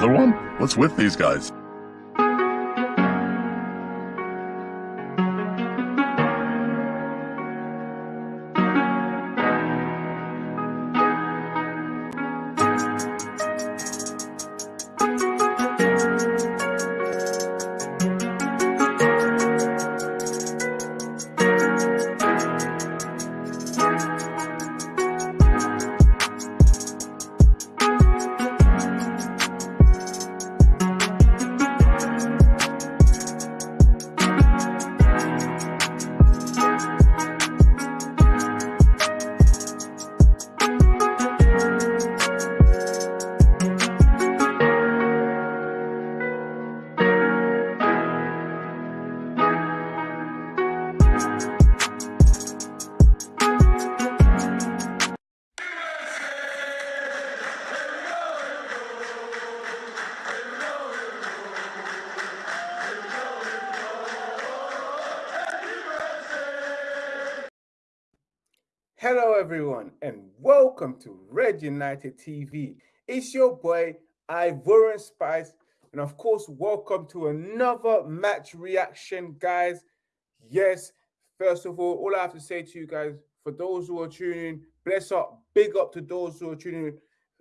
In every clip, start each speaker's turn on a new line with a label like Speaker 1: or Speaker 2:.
Speaker 1: Another one? What's with these guys?
Speaker 2: Everyone, and welcome to Red United TV. It's your boy Ivorian Spice, and of course, welcome to another match reaction, guys. Yes, first of all, all I have to say to you guys, for those who are tuning, bless up, big up to those who are tuning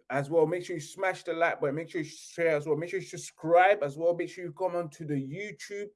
Speaker 2: as well. Make sure you smash the like button, make sure you share as well, make sure you subscribe as well. Make sure you come on to the YouTube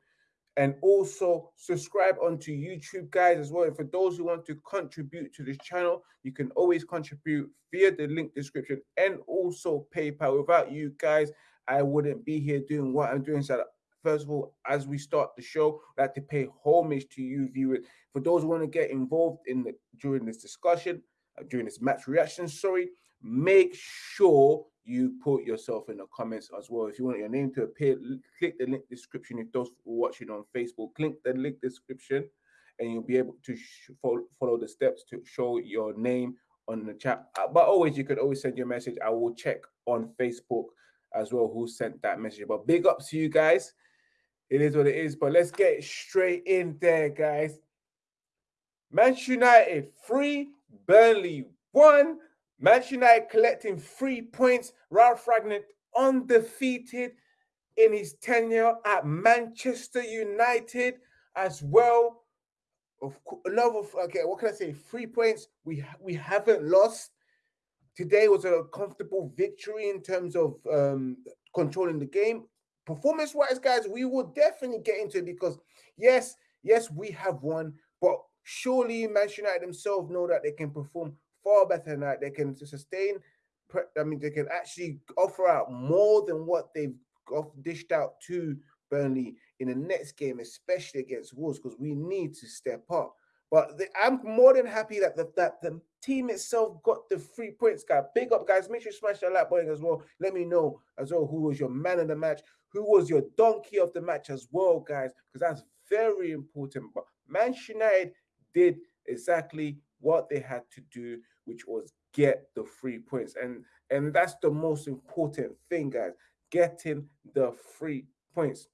Speaker 2: and also subscribe onto YouTube, guys, as well. And for those who want to contribute to this channel, you can always contribute via the link description and also PayPal. Without you guys, I wouldn't be here doing what I'm doing. So, first of all, as we start the show, I'd like to pay homage to you, viewers. For those who want to get involved in the during this discussion, uh, during this match reaction, sorry, make sure you put yourself in the comments as well. If you want your name to appear, click the link description. If those watching on Facebook, click the link description and you'll be able to follow, the steps to show your name on the chat. Uh, but always, you could always send your message. I will check on Facebook as well who sent that message. But big ups to you guys. It is what it is. But let's get straight in there, guys. Manchester United three, Burnley one. Manchester United collecting three points. Ralf Rangnick undefeated in his tenure at Manchester United as well. Of another okay, what can I say? Three points. We we haven't lost. Today was a comfortable victory in terms of um, controlling the game. Performance-wise, guys, we will definitely get into it because yes, yes, we have won, but surely Manchester United themselves know that they can perform far better than that. They can sustain. I mean, they can actually offer out more than what they've dished out to Burnley in the next game, especially against Wolves, because we need to step up. But the, I'm more than happy that the, that the team itself got the three points, guys. Big up, guys. Make sure you smash that like button as well. Let me know as well who was your man of the match, who was your donkey of the match as well, guys, because that's very important. But Manchester United did exactly what they had to do which was get the three points. And and that's the most important thing, guys. Getting the three points.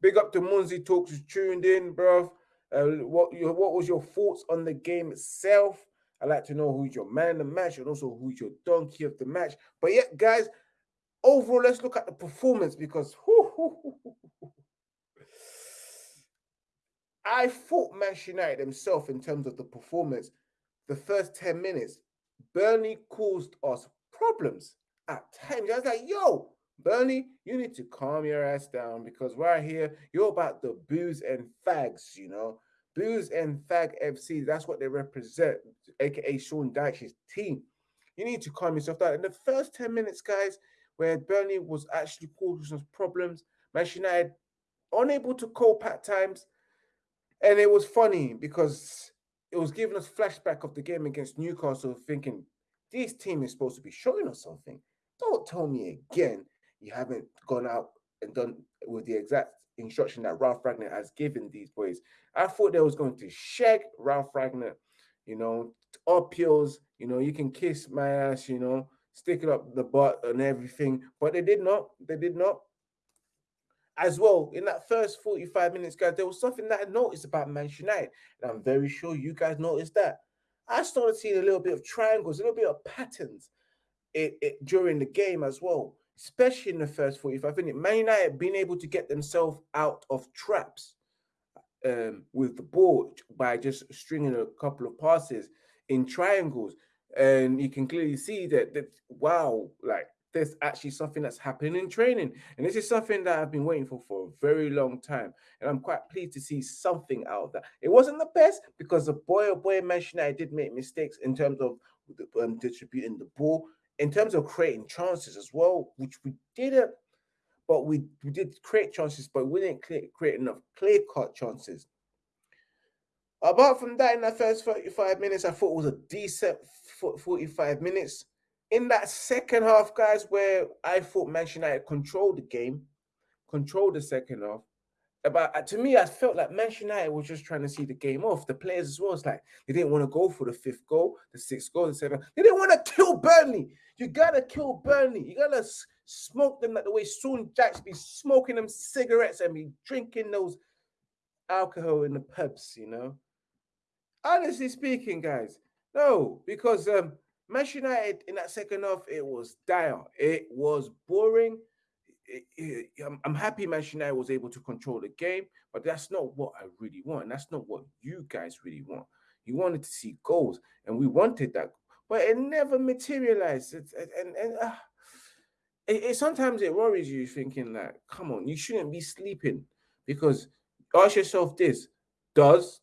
Speaker 2: Big up to Munzi Talks who's tuned in, bro. Uh, what your what was your thoughts on the game itself? I'd like to know who's your man of the match and also who's your donkey of the match. But yeah, guys, overall, let's look at the performance because I thought Manchester United themselves in terms of the performance the first 10 minutes, Burnley caused us problems at times. I was like, yo, Burnley, you need to calm your ass down because right here, you're about the booze and fags, you know. Booze and fag FC, that's what they represent, aka Sean Dyche's team. You need to calm yourself down. In the first 10 minutes, guys, where Burnley was actually causing us problems, Manchester United unable to cope at times. And it was funny because it was giving us flashback of the game against Newcastle, thinking this team is supposed to be showing us something. Don't tell me again you haven't gone out and done with the exact instruction that Ralf Rangnick has given these boys. I thought they was going to shag Ralf Rangnick, you know, appeals, you know, you can kiss my ass, you know, stick it up the butt and everything, but they did not. They did not as well in that first 45 minutes, guys, there was something that I noticed about Manchester United, and I'm very sure you guys noticed that. I started seeing a little bit of triangles, a little bit of patterns it, it, during the game as well. especially in the first 45 minutes. Man United being able to get themselves out of traps um, with the ball by just stringing a couple of passes in triangles. And you can clearly see that, that wow, like there's actually something that's happening in training. And this is something that I've been waiting for for a very long time. And I'm quite pleased to see something out of that. It wasn't the best because the boy, oh boy, mentioned I did make mistakes in terms of um, distributing the ball, in terms of creating chances as well, which we didn't. But we, we did create chances, but we didn't create, create enough clear cut chances. Apart from that, in the first 45 minutes, I thought it was a decent 45 minutes. In that second half, guys, where I thought Manchester United controlled the game, controlled the second half, but uh, to me, I felt like Manchester United was just trying to see the game off. The players as well, it's like they didn't want to go for the fifth goal, the sixth goal, the seventh. They didn't want to kill Burnley. You gotta kill Burnley. You gotta smoke them like the way Sean Jacks be smoking them cigarettes and be drinking those alcohol in the pubs. You know, honestly speaking, guys, no, because um, Manchester United in that second half it was dire. It was boring I'm happy Manchester United was able to control the game, but that's not what I really want. That's not what you guys really want. You wanted to see goals, and we wanted that, but it never materialized. It, and and uh, it, it, sometimes it worries you, thinking like, "Come on, you shouldn't be sleeping," because ask yourself this: Does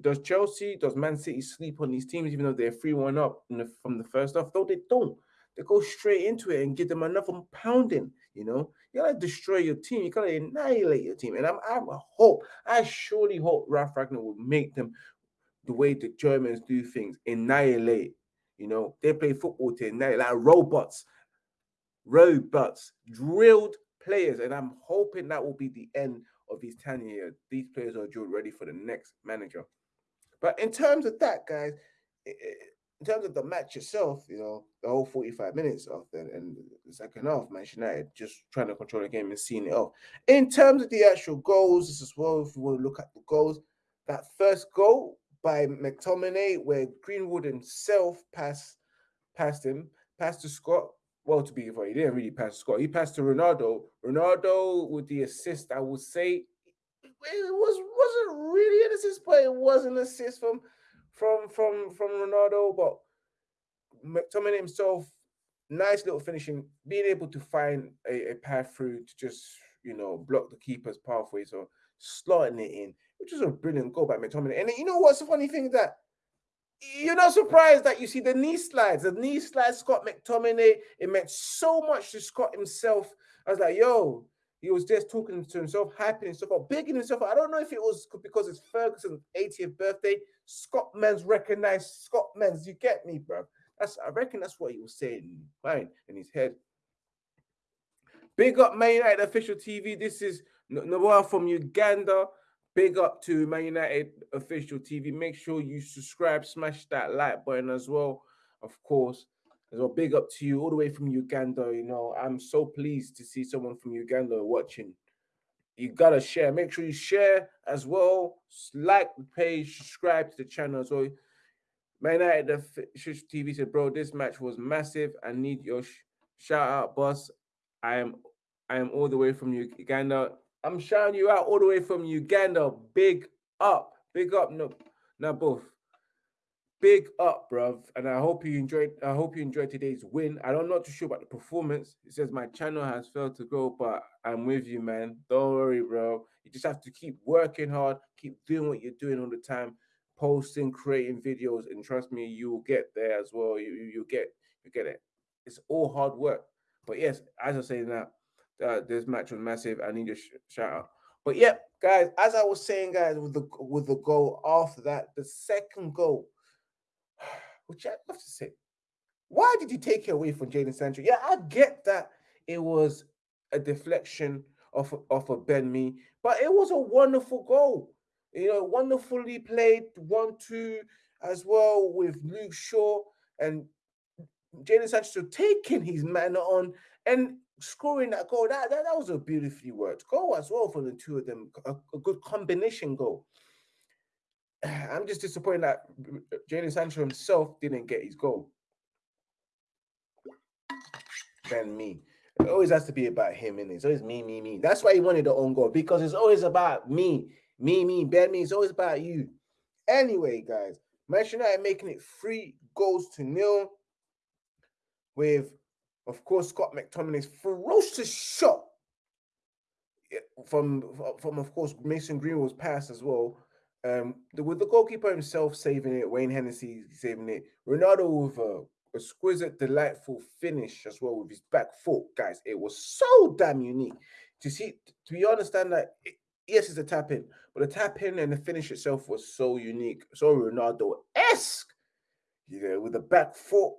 Speaker 2: does Chelsea, does Man City sleep on these teams, even though they're three one up the, from the first half? No, they don't. They go straight into it and give them another pounding. You know, you gotta destroy your team. You gotta annihilate your team. And I'm, I hope, I surely hope Ralf Rangnick will make them the way the Germans do things, annihilate. You know, they play football to annihilate like robots, robots, drilled players. And I'm hoping that will be the end of his tenure. These players are drilled ready for the next manager. But in terms of that, guys, in terms of the match itself, you know, the whole 45 minutes of the and the second half, Manchester United just trying to control the game and seeing it off. In terms of the actual goals as well, if you want to look at the goals, that first goal by McTominay, where Greenwood himself passed passed him, passed to Scott. Well, to be fair, he didn't really pass to Scott. He passed to Ronaldo. Ronaldo with the assist, I would say, it was wasn't really an assist, but it was an assist from from from from Ronaldo, but McTominay himself, nice little finishing, being able to find a, a path through to just you know block the keeper's pathway, so slotting it in, which was a brilliant goal by McTominay. And you know what's the funny thing that you're not surprised that you see the knee slides, the knee slides, Scott McTominay. It meant so much to Scott himself. I was like, yo, he was just talking to himself, hyping himself up, bigging himself up. I don't know if it was because it's Ferguson's 80th birthday. Scott Men's recognized Scott Men's. You get me, bro? That's I reckon that's what he was saying, fine, in his head. Big up Man United official TV. This is Noah from Uganda. Big up to Man United official TV. Make sure you subscribe, smash that like button as well, of course as well. Big up to you all the way from Uganda. You know, I'm so pleased to see someone from Uganda watching. You gotta share. Make sure you share as well. Like the page, subscribe to the channel as well. Man United TV said, "Bro, this match was massive. I need your sh shout out, boss. I am, I am all the way from Uganda. I'm shouting you out all the way from Uganda. Big up, big up, both big up, bruv. And I hope you enjoyed. I hope you enjoyed today's win. I'm not too sure about the performance. It says my channel has failed to grow, but I'm with you, man. Don't worry, bro. You just have to keep working hard, keep doing what you're doing all the time, posting, creating videos, and trust me, you will get there as well. You you, you get you get it. It's all hard work. But yes, as I say now, uh, this match was massive. I need a sh shout out. But yeah, guys, as I was saying, guys, with the with the goal after that, the second goal which I have to say, why did you take it away from Jadon Sancho? Yeah, I get that it was a deflection off of a Ben Mee, but it was a wonderful goal. You know, wonderfully played one-two as well with Luke Shaw and Jadon Sancho taking his man on and scoring that goal. That, that, that was a beautifully worked goal as well for the two of them. A, a good combination goal. I'm just disappointed that Jadon Sancho himself didn't get his goal. Ben Mee. It always has to be about him, and it's always me, me, me. That's why he wanted the own goal because it's always about me, me, me, Ben, me. It's always about you. Anyway, guys, Manchester United making it three goals to nil with, of course, Scott McTominay's ferocious shot from, from of course, Mason Greenwood's pass as well. Um, the, with the goalkeeper himself saving it, Wayne Hennessy saving it, Ronaldo with a exquisite, delightful finish as well with his back foot, guys. It was so damn unique to see. To be understand that it, yes, it's a tap in, but the tap in and the finish itself was so unique, so Ronaldo esque. You know, with the back foot,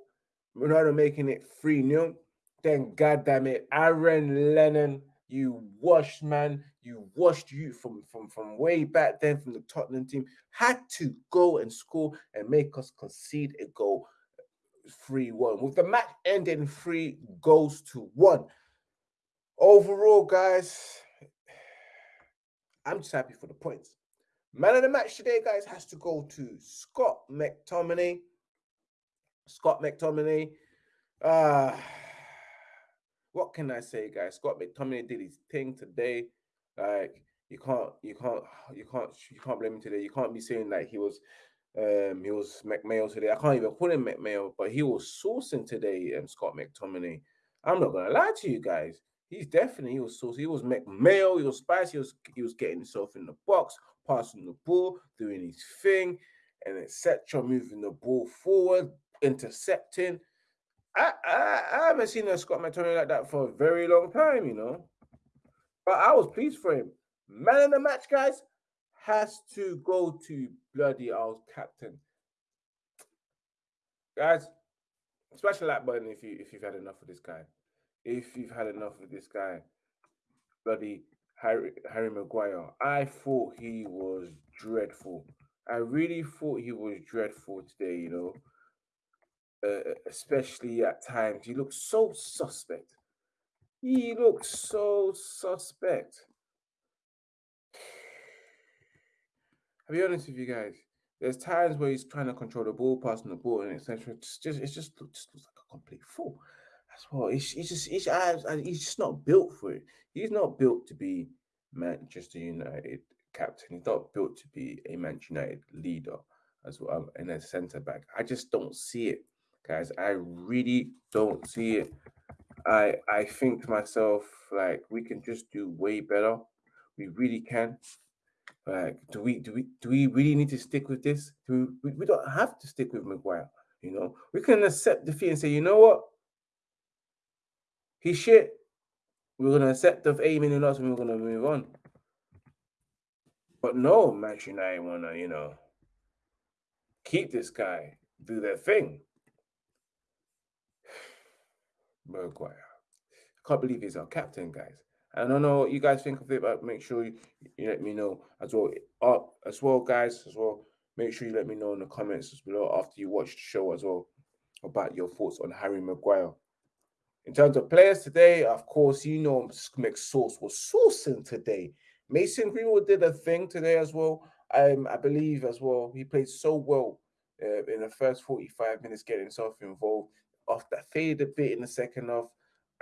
Speaker 2: Ronaldo making it 3 0. Then, goddamn it, Aaron Lennon, you washed man, you washed you from, from, from way back then from the Tottenham team, had to go and score and make us concede a goal 3 1. With the match ending 3 goals to 1. Overall, guys, I'm just happy for the points. Man of the match today, guys, has to go to Scott McTominay. Scott McTominay. Uh, what can I say, guys? Scott McTominay did his thing today. Like you can't, you can't, you can't, you can't blame him today. You can't be saying that he was, um, he was McMail today. I can't even call him McMail, but he was saucing today. Um, Scott McTominay. I'm not gonna lie to you guys. He's definitely he was saucy. He was McMail. He was spicy. He was he was getting himself in the box, passing the ball, doing his thing, and etc. Moving the ball forward, intercepting. I, I, I haven't seen a Scott McTominay like that for a very long time, you know. But I was pleased for him. Man of the match, guys, has to go to bloody our captain. Guys, smash the like button if you if you've had enough of this guy. If you've had enough of this guy, bloody Harry Harry Maguire. I thought he was dreadful. I really thought he was dreadful today, you know uh, especially at times. He looks so suspect. He looks so suspect. I'll be honest with you guys. There's times where he's trying to control the ball, passing the ball, and etc. It's just, it's just, just looks like a complete fool. That's what he's, he's just, he's, he's just not built for it. He's not built to be Manchester United captain. He's not built to be a Manchester United leader as well and a centre back. I just don't see it guys. I really don't see it. I I think to myself like we can just do way better. We really can. Like, do we do we do we really need to stick with this? Do we, we don't have to stick with Maguire. You know, we can accept defeat and say, you know what, he's shit. We're gonna accept the in us and we're gonna move on. But no, Manchester United wanna, you know, keep this guy, do their thing. Maguire. I can't believe he's our captain, guys. I don't know what you guys think of it, but make sure you, you let me know as well. Uh, as well, guys, as well. Make sure you let me know in the comments below after you watch the show as well about your thoughts on Harry Maguire. In terms of players today, of course, you know McSauce was saucing today. Mason Greenwood did a thing today as well. Um, I believe as well. He played so well uh, in the first 45 minutes, getting himself involved off that faded a bit in the second half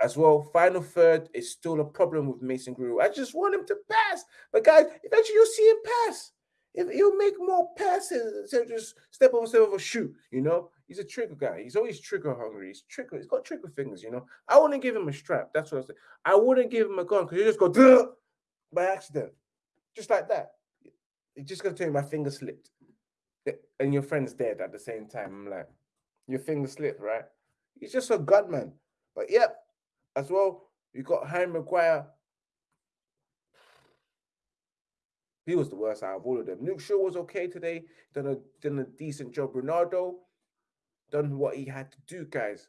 Speaker 2: as well. Final third is still a problem with Mason Greenwood. I just want him to pass. But guys, eventually you'll see him pass. If he'll make more passes instead of just step over step over shoot, you know. He's a trigger guy. He's always trigger hungry. He's trigger, he's got trigger fingers, you know. I wouldn't give him a strap. That's what I said. I wouldn't give him a gun because you just go Duh! by accident. Just like that. It's just gonna tell you my finger slipped. And your friend's dead at the same time. I'm like, your finger slipped, right? He's just a gunman. But yep, as well, you got Harry Maguire. He was the worst out of all of them. Luke Shaw was okay today. Done a done a decent job. Ronaldo done what he had to do, guys.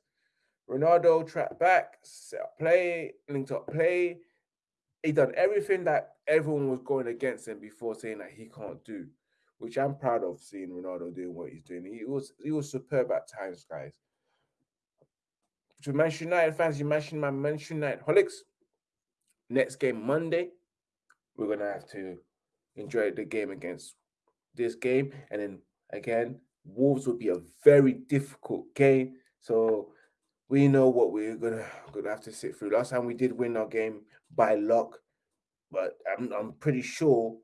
Speaker 2: Ronaldo tracked back, set up play, linked up play. He done everything that everyone was going against him before saying that he can't do, which I'm proud of seeing Ronaldo doing what he's doing. He was he was superb at times, guys to Manchester United fans, you mentioned my Manchester United holics. Next game Monday, we're gonna have to enjoy the game against this game, and then again, Wolves will be a very difficult game. So we know what we're gonna gonna have to sit through. Last time we did win our game by luck, but I'm I'm pretty sure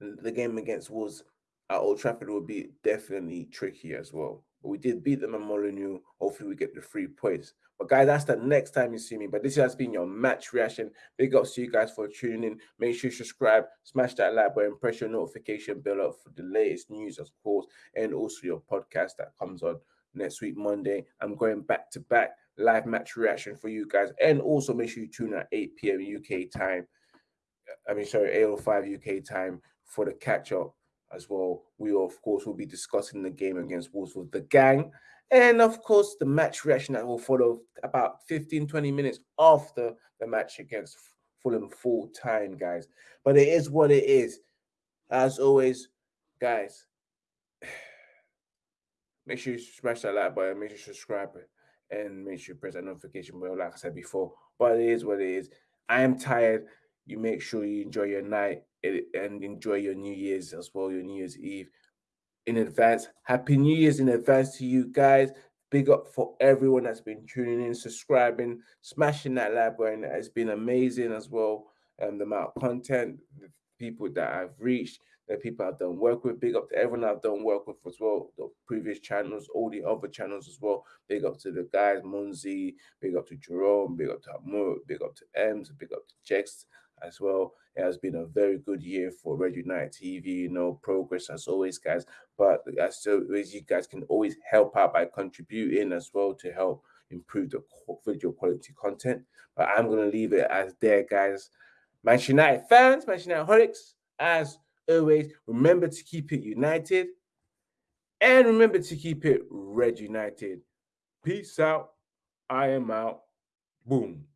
Speaker 2: the game against Wolves at Old Trafford will be definitely tricky as well. But we did beat them at Molineux. Hopefully, we get the three points. But guys, that's the next time you see me. But this has been your match reaction. Big ups to you guys for tuning in. Make sure you subscribe, smash that like button, press your notification bell up for the latest news, of course, and also your podcast that comes on next week, Monday. I'm going back to back live match reaction for you guys. And also make sure you tune at 8 p.m. UK time. I mean, sorry, 805 UK time for the catch up as well. We, of course, will be discussing the game against Wolves with the gang. And of course, the match reaction that will follow about 15 20 minutes after the match against Fulham full time, guys. But it is what it is. As always, guys, make sure you smash that like button, make sure you subscribe, and make sure you press that notification bell, like I said before. But it is what it is. I am tired. You make sure you enjoy your night and enjoy your New Year's as well, your New Year's Eve in advance. Happy New Year's in advance to you guys. Big up for everyone that's been tuning in, subscribing, smashing that like button. It's been amazing as well. Um, the amount of content, the people that I've reached, the people I've done work with. Big up to everyone I've done work with as well. The previous channels, all the other channels as well. Big up to the guys, Munzi. Big up to Jerome. Big up to Amur. Big up to Ems. Big up to Jex as well. It has been a very good year for Red United TV. You know, progress as always, guys. But as always, you guys can always help out by contributing as well to help improve the video quality content. But I'm gonna leave it as there, guys. Manchester United fans, Manchester United holics, as always, remember to keep it united and remember to keep it red united. Peace out. I am out. Boom.